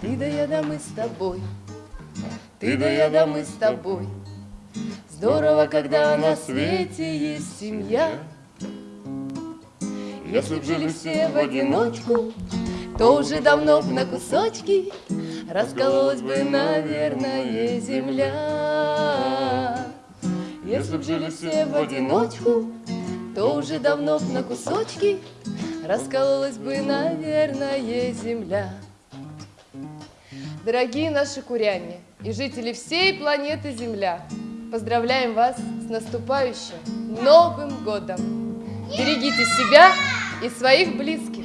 Ты да я да мы с тобой, ты да я да мы с тобой. Здорово, когда на свете есть семья. Если б жили все в одиночку, то уже давно б на кусочки Раскололась бы, наверное, земля. Если б жили все в одиночку, то уже давно б на кусочки Раскололась бы, наверное, земля. Дорогие наши куряне и жители всей планеты Земля, поздравляем вас с наступающим Новым годом! Берегите себя и своих близких!